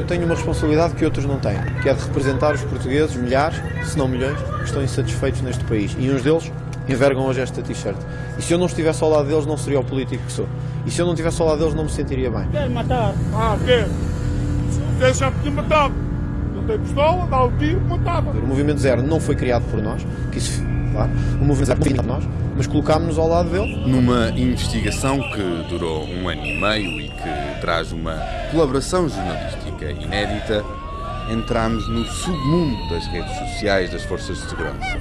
Eu tenho uma responsabilidade que outros não têm, que é de representar os portugueses, milhares, se não milhões, que estão insatisfeitos neste país. E uns deles envergam hoje esta t-shirt. E se eu não estivesse ao lado deles, não seria o político que sou. E se eu não estivesse ao lado deles, não me sentiria bem. Quer matar? Ah, quer? Quer já tem pistola, dá o tiro, matava. O Movimento Zero não foi criado por nós, que isso, claro, o Movimento Zero foi criado por nós, mas colocámos-nos ao lado dele. Numa investigação que durou um ano e meio e que traz uma colaboração jornalística inédita, entramos no submundo das redes sociais das forças de segurança.